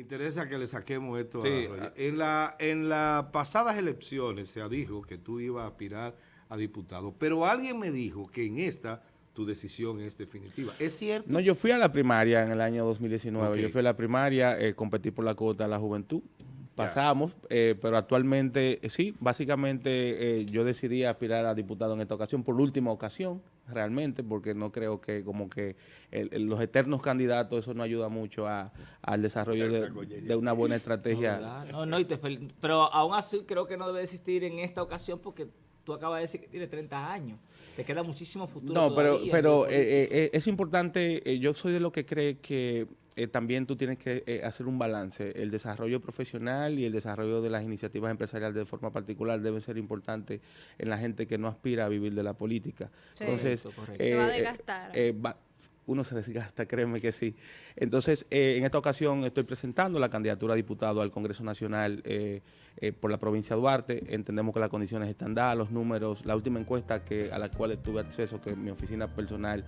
Me interesa que le saquemos esto. a en, la, en las pasadas elecciones se dijo que tú ibas a aspirar a diputado, pero alguien me dijo que en esta tu decisión es definitiva. ¿Es cierto? No, yo fui a la primaria en el año 2019. Yo fui a la primaria, eh, competí por la cuota de la juventud. Pasamos, eh, pero actualmente, eh, sí, básicamente yo decidí aspirar a diputado en esta ocasión, por última ocasión, realmente, porque no creo que como que los eternos candidatos, eso no ayuda mucho a, al desarrollo de, una buena estrategia. No, no, pero aún así creo que no debe existir en esta ocasión porque tú acabas de decir que tiene 30 años. Te queda muchísimo futuro. No, pero, pero eh, eh, eh, es importante, yo soy de lo que cree que también tú tienes que hacer un balance. El desarrollo profesional y el desarrollo de las iniciativas empresariales de forma particular deben ser importantes en la gente que no aspira a vivir de la política. Entonces, va a desgastar uno se desgasta, créeme que sí. Entonces, eh, en esta ocasión estoy presentando la candidatura a diputado al Congreso Nacional eh, eh, por la provincia de Duarte. Entendemos que las condiciones están dadas, los números, la última encuesta que, a la cual tuve acceso, que mi oficina personal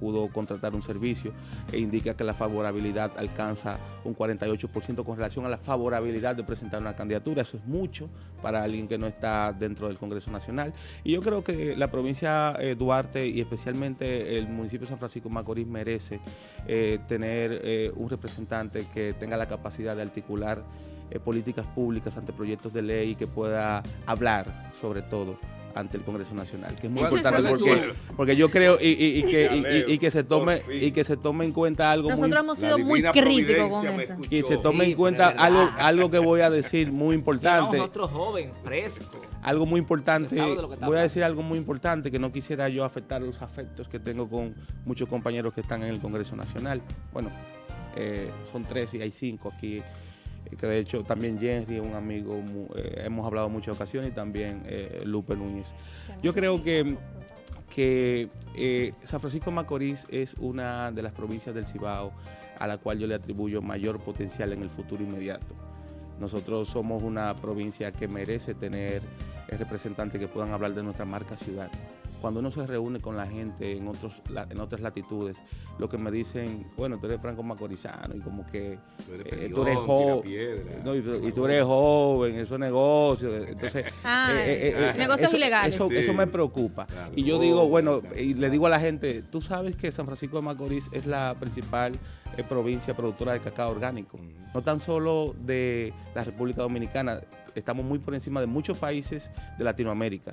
pudo contratar un servicio, e indica que la favorabilidad alcanza un 48% con relación a la favorabilidad de presentar una candidatura. Eso es mucho para alguien que no está dentro del Congreso Nacional. Y yo creo que la provincia Duarte y especialmente el municipio de San Francisco Macorís merece eh, tener eh, un representante que tenga la capacidad de articular eh, políticas públicas ante proyectos de ley y que pueda hablar sobre todo ante el Congreso Nacional, que es muy importante porque, porque yo creo y, que, y, que se tome y que se tome en cuenta algo Nosotros hemos sido muy críticos con esto. Y se tome en cuenta algo, algo que voy a decir muy importante. Otro joven, fresco. Algo muy importante, voy a decir algo muy importante que no quisiera yo afectar los afectos que tengo con muchos compañeros que están en el Congreso Nacional. Bueno, eh, son tres y hay cinco aquí que de hecho también Jerry es un amigo, eh, hemos hablado muchas ocasiones, y también eh, Lupe Núñez. Yo creo que, que eh, San Francisco Macorís es una de las provincias del Cibao a la cual yo le atribuyo mayor potencial en el futuro inmediato. Nosotros somos una provincia que merece tener representantes que puedan hablar de nuestra marca ciudad cuando uno se reúne con la gente en, otros, en otras latitudes, lo que me dicen, bueno, tú eres franco macorizano y como que tú eres, joven, y, tú eres joven, eso es negocio. Entonces, ah, eh, eh, eh, negocios ilegales. Eso, eso, me preocupa. y yo digo, bueno, y le digo a la gente, tú sabes que San Francisco de Macorís es la principal provincia productora de cacao orgánico, no tan solo de la República Dominicana, estamos muy por encima de muchos países de Latinoamérica.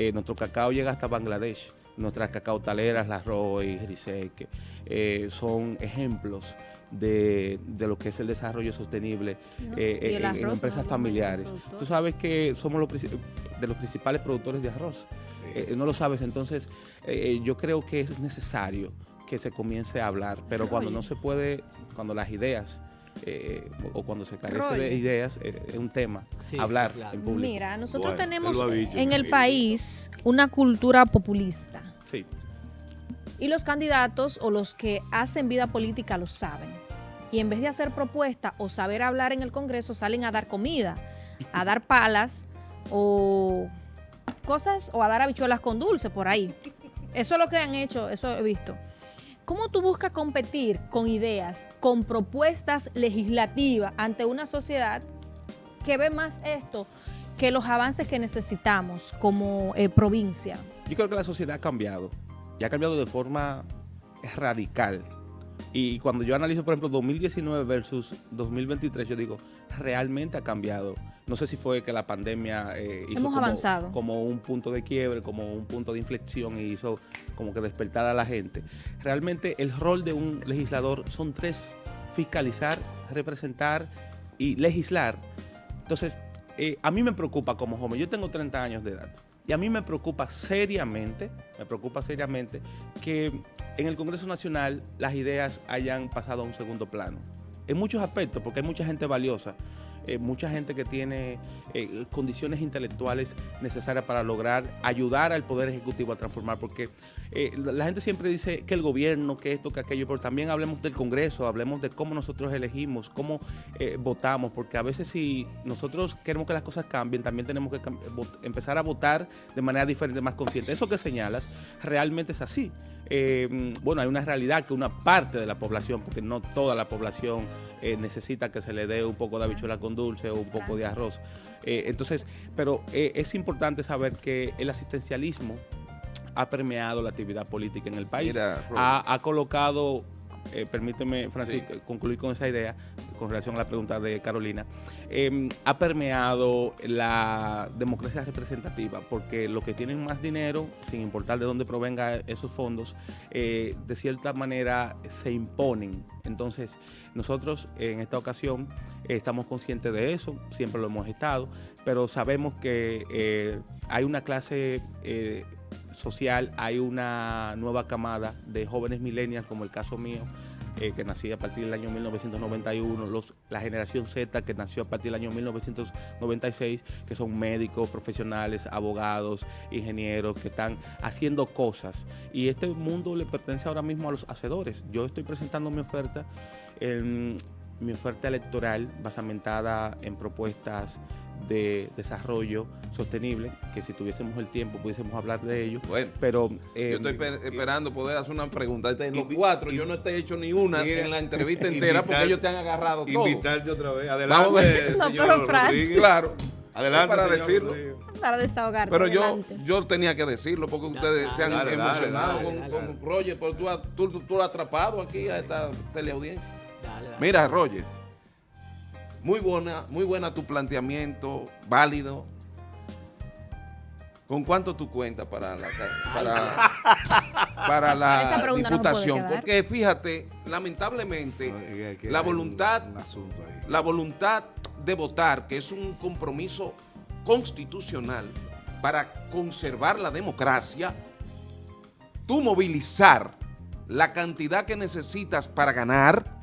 Eh, nuestro cacao llega hasta Bangladesh. Nuestras cacautaleras, la Roy, Rizek, eh, son ejemplos de, lo que es el desarrollo sostenible eh, en, empresas familiares. Tú sabes que somos los, de los principales productores de arroz. no lo sabes, entonces yo creo que es necesario que se comience a hablar, pero cuando no se puede, cuando las ideas eh, o cuando se carece de ideas, eh, es un tema, hablar en público. Mira, nosotros tenemos en el país una cultura populista. Sí. Y los candidatos o los que hacen vida política lo saben. Y en vez de hacer propuestas o saber hablar en el Congreso, salen a dar comida, a dar palas o cosas, o a dar habichuelas con dulce por ahí. Eso es lo que han hecho, eso he visto. ¿Cómo tú buscas competir con ideas, con propuestas legislativas ante una sociedad que ve más esto que los avances que necesitamos como eh, provincia? Yo creo que la sociedad ha cambiado y ha cambiado de forma radical. Y cuando yo analizo, por ejemplo, 2019 versus 2023, yo digo, realmente ha cambiado no sé si fue que la pandemia eh, hizo como, avanzado. como un punto de quiebre, como un punto de inflexión y hizo como que despertar a la gente. Realmente el rol de un legislador son tres, fiscalizar, representar y legislar. Entonces, eh, a mí me preocupa como joven, yo tengo 30 años de edad, y a mí me preocupa seriamente, me preocupa seriamente que en el Congreso Nacional las ideas hayan pasado a un segundo plano. En muchos aspectos, porque hay mucha gente valiosa, eh, mucha gente que tiene eh, condiciones intelectuales necesarias para lograr ayudar al Poder Ejecutivo a transformar, porque eh, la gente siempre dice que el gobierno, que esto, que aquello, pero también hablemos del Congreso, hablemos de cómo nosotros elegimos, cómo votamos, porque a veces si nosotros queremos que las cosas cambien, también tenemos que empezar a votar de manera diferente, más consciente. Eso que señalas realmente es así. bueno, hay una realidad que una parte de la población, porque no toda la población eh, necesita que se le dé un poco de habichuela con dulce o un poco de arroz. Eh, entonces, pero es importante saber que el asistencialismo ha permeado la actividad política en el país. ha, colocado eh, permíteme, Francisco, concluir con esa idea con relación a la pregunta de Carolina, em, ha permeado la democracia representativa, porque los que tienen más dinero, sin importar de dónde provenga esos fondos, eh, de cierta manera se imponen. Entonces, nosotros en esta ocasión estamos conscientes de eso, siempre lo hemos estado, pero sabemos que eh, hay una clase social, hay una nueva camada de jóvenes millennials, como el caso mío, eh, que nací a partir del año 1991, los, la generación Z que nació a partir del año 1996, que son médicos, profesionales, abogados, ingenieros, que están haciendo cosas. Y este mundo le pertenece ahora mismo a los hacedores. Yo estoy presentando mi oferta mi oferta electoral basamentada en propuestas de desarrollo sostenible, que si tuviésemos el tiempo pudiésemos hablar de ello. Bueno, pero... yo estoy eh, esperando poder hacer una pregunta. De los cuatro, yo no te he hecho ni una en la entrevista entera porque ellos te han agarrado todo. Invitarte otra vez. Adelante, señor Claro. Adelante, para decirlo. Para desahogar. Pero yo, yo tenía que decirlo porque ustedes se han emocionado con, Roger, pero tú, tú, tú, has atrapado aquí a esta teleaudiencia. Mira, Roger, muy buena, muy buena tu planteamiento, válido. ¿Con cuánto tú cuentas para la, para, la diputación? Porque fíjate, lamentablemente, la voluntad, la voluntad de votar, que es un compromiso constitucional para conservar la democracia, tú movilizar la cantidad que necesitas para ganar,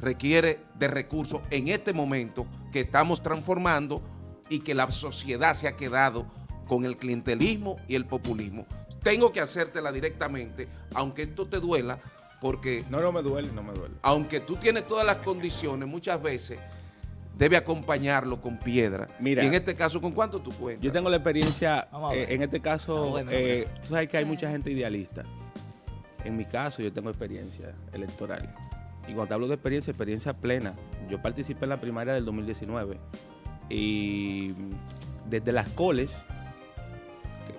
requiere de recursos en este momento que estamos transformando y que la sociedad se ha quedado con el clientelismo y el populismo. Tengo que hacértela directamente, aunque esto te duela, porque... No, no me duele, no me duele. Aunque tú tienes todas las condiciones, muchas veces debe acompañarlo con piedra. Mira, y en este caso, ¿con cuánto tú cuentas? Yo tengo la experiencia, eh, en este caso, eh, tú sabes que hay mucha gente idealista. En mi caso, yo tengo experiencia electoral. Y cuando te hablo de experiencia, experiencia plena. Yo participé en la primaria del 2019 y desde las coles,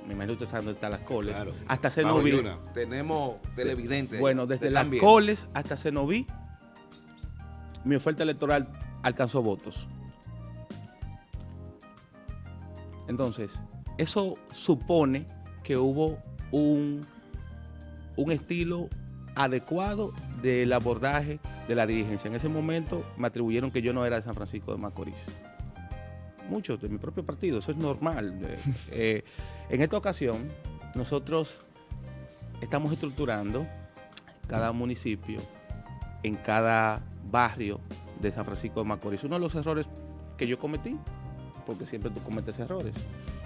me imagino que dónde están las coles, hasta Cenoví. Tenemos televidentes. Bueno, desde las coles hasta Cenoví, mi oferta electoral alcanzó votos. Entonces, eso supone que hubo un, un estilo adecuado del abordaje de la dirigencia. En ese momento me atribuyeron que yo no era de San Francisco de Macorís. Muchos de mi propio partido, eso es normal. Eh, eh, en esta ocasión, nosotros estamos estructurando cada municipio, en cada barrio de San Francisco de Macorís. Uno de los errores que yo cometí, porque siempre tú cometes errores,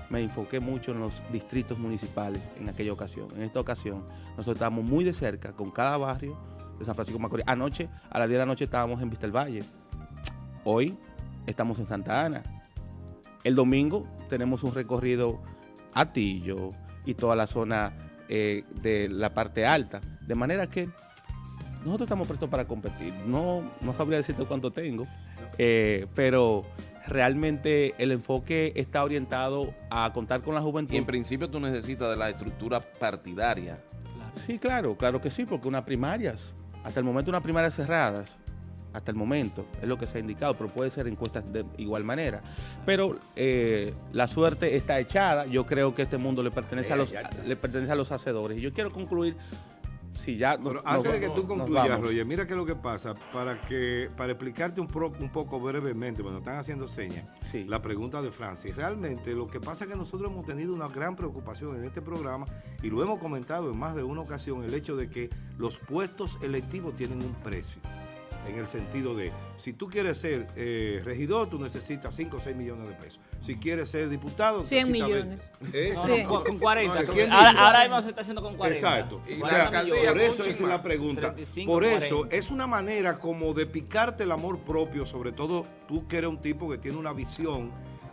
me enfoqué mucho en los distritos municipales en aquella ocasión. En esta ocasión, nosotros estábamos muy de cerca con cada barrio de San Francisco Macorís. Anoche, a las 10 de la noche, estábamos en Vista del Valle. Hoy estamos en Santa Ana. El domingo tenemos un recorrido a Tillo y toda la zona eh, de la parte alta. De manera que nosotros estamos prestos para competir. No, no sabría decirte cuánto tengo, eh, pero realmente el enfoque está orientado a contar con la juventud. Y en principio tú necesitas de la estructura partidaria. Sí, claro, claro que sí, porque unas primarias, hasta el momento unas primarias cerradas, hasta el momento, es lo que se ha indicado, pero puede ser encuestas de igual manera. Pero eh, la suerte está echada, yo creo que este mundo le pertenece, a los, le pertenece a los hacedores. Y yo quiero concluir si ya antes de que tú concluyas, Roger, mira qué es lo que pasa. Para que para explicarte un, un poco brevemente, cuando están haciendo señas, la pregunta de Francis. Realmente lo que pasa es que nosotros hemos tenido una gran preocupación en este programa y lo hemos comentado en más de una ocasión, el hecho de que los puestos electivos tienen un precio en el sentido de, si tú quieres ser eh, regidor, tú necesitas 5 o 6 millones de pesos. Si quieres ser diputado, 100 millones. ¿Eh? con, 40. ahora, mismo se está haciendo con 40. Exacto. o sea, por eso es la pregunta. por eso es una manera como de picarte el amor propio, sobre todo tú que eres un tipo que tiene una visión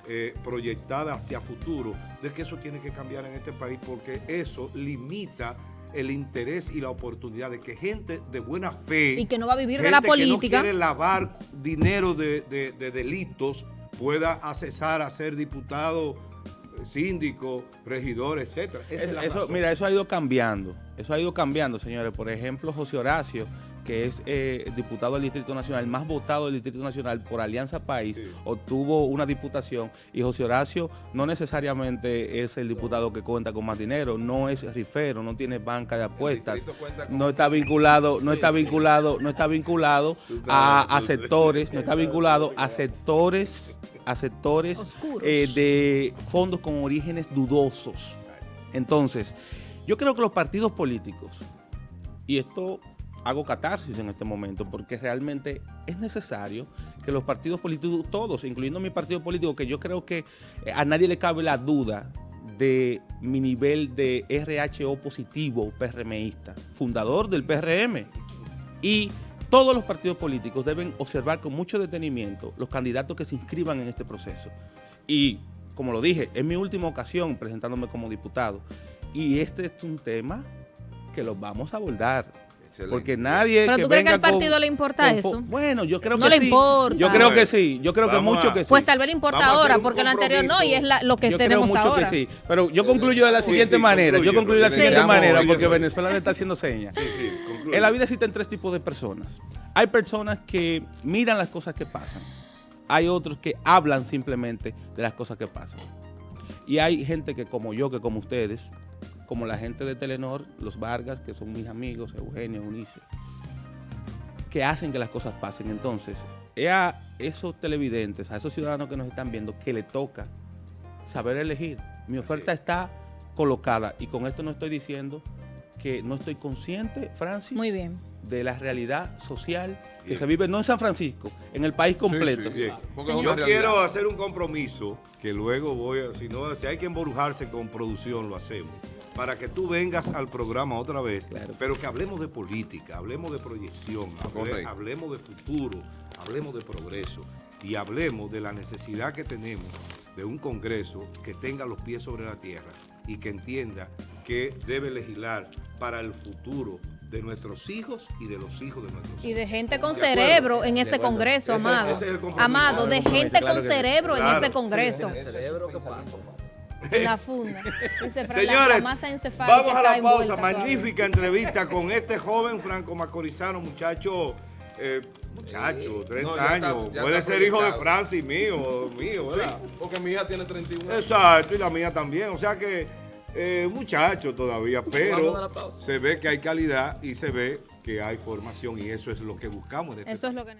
eh, proyectada hacia futuro, de que eso tiene que cambiar en este país porque eso limita el interés y la oportunidad de que gente de buena fe... Y que no va a vivir de la política. que no quiere lavar dinero de, delitos pueda accesar a ser diputado, síndico, regidor, etcétera. eso, mira, eso ha ido cambiando. Eso ha ido cambiando, señores. Por ejemplo, José Horacio que es eh, diputado del Distrito Nacional, más votado del Distrito Nacional por Alianza País, obtuvo una diputación y José Horacio no necesariamente es el diputado que cuenta con más dinero, no es rifero, no tiene banca de apuestas, no está vinculado, no está vinculado, no está vinculado a, sectores, no está vinculado a sectores, a sectores eh, de fondos con orígenes dudosos. Entonces, yo creo que los partidos políticos, y esto hago catarsis en este momento porque realmente es necesario que los partidos políticos, todos, incluyendo mi partido político, que yo creo que eh, a nadie le cabe la duda de mi nivel de RHO positivo PRMista, fundador del PRM. Y todos los partidos políticos deben observar con mucho detenimiento los candidatos que se inscriban en este proceso. Y, como lo dije, es mi última ocasión presentándome como diputado. Y este es un tema que lo vamos a abordar porque nadie ¿Pero tú crees que al partido le importa eso? Bueno, yo creo no que le importa. Yo creo que sí. Yo creo que mucho que sí. Pues tal vez le importa ahora, porque lo anterior no, y es lo que yo tenemos creo mucho que sí. Pero yo concluyo de la siguiente manera. yo concluyo de la siguiente manera, porque Venezuela le está haciendo señas. Sí, sí, en la vida existen tres tipos de personas. Hay personas que miran las cosas que pasan. Hay otros que hablan simplemente de las cosas que pasan. Y hay gente que como yo, que como ustedes, como la gente de Telenor, los Vargas, que son mis amigos, Eugenio, Unice, que hacen que las cosas pasen. Entonces, es a esos televidentes, a esos ciudadanos que nos están viendo, que le toca saber elegir. Mi oferta está colocada y con esto no estoy diciendo que no estoy consciente, Francis, Muy bien. de la realidad social que se vive no en San Francisco, en el país completo. Yo quiero hacer un compromiso que luego voy a, si no, si hay que embrujarse con producción, lo hacemos para que tú vengas al programa otra vez, pero que hablemos de política, hablemos de proyección, hablemos de futuro, hablemos de progreso y hablemos de la necesidad que tenemos de un Congreso que tenga los pies sobre la tierra y que entienda que debe legislar para el futuro de nuestros hijos y de los hijos de nuestros hijos. Y de gente con cerebro en ese Congreso, Amado. Amado, de gente con cerebro en ese Congreso. En la funda. Señores, vamos a la pausa. Magnífica entrevista con este joven franco macorizano, muchacho, eh, muchacho, 30 años. Puede ser hijo de Francis, mío, mío, ¿verdad? porque mi hija tiene 31 Exacto, y la mía también. O sea que, eh, muchacho todavía, pero se ve que hay calidad y se ve que hay formación y eso es lo que buscamos. En este eso es lo que